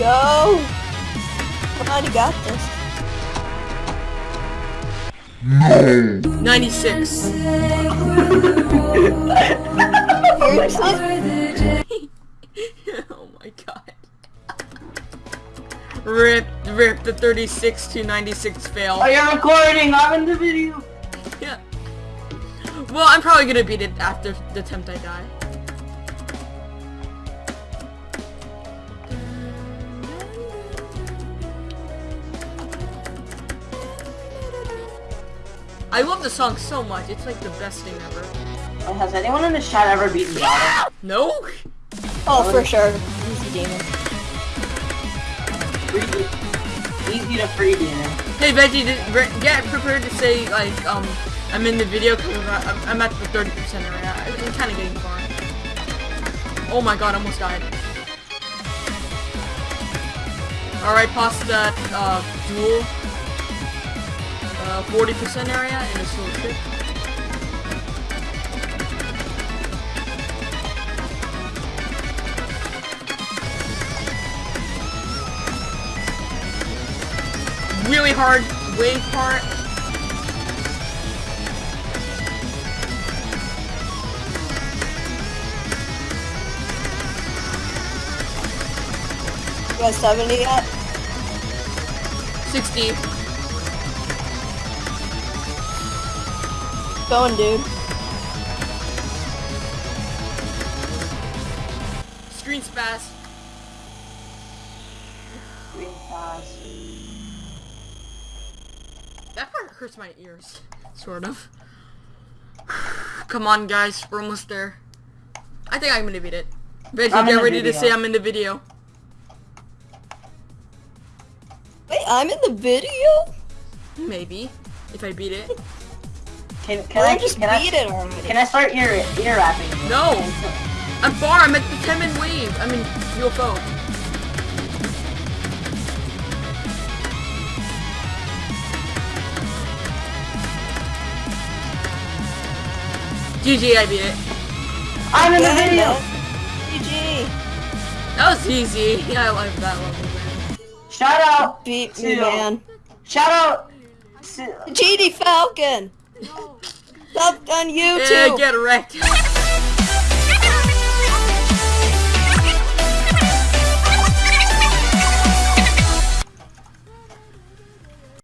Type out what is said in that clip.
Go! Come on, you got this. 96. Oh my god. Rip, rip the 36 to 96 fail. Are you recording? I'm in the video. Yeah. Well, I'm probably gonna beat it after the attempt I die. I love the song so much. It's like the best thing ever. Oh, has anyone in the chat ever beaten the auto? No? Oh, for sure. Easy demon. Free, easy to free demon. Hey Veggie, did, re- get prepared to say like um I'm in the video because I'm, I'm at the 30% right now. I'm kind of getting far. Oh my god, I almost died. Alright, past that uh, duel. Uh, 40% area in a slow trip. Really hard wave part. You got 70 yet? 60. Going, dude. Screen spaz. Green pass. That part hurts my ears. Sort of. Come on, guys. We're almost there. I think I'm gonna beat it. Veggie, I'm get the ready to say I'm in the video. Wait, I'm in the video? Maybe. If I beat it. Can, can I I just can I, beat it already. Can I start ear ear rapping? No! I'm far. I'm at the 10 min wave. I mean, UFO. GG, I beat it. I'm in the Yeah, video. GG. That was easy. Yeah, I like that level, man. Shout out. Beat me, man. Shout out. To, GD Falcon! Up on Yeah, YouTube! get wrecked.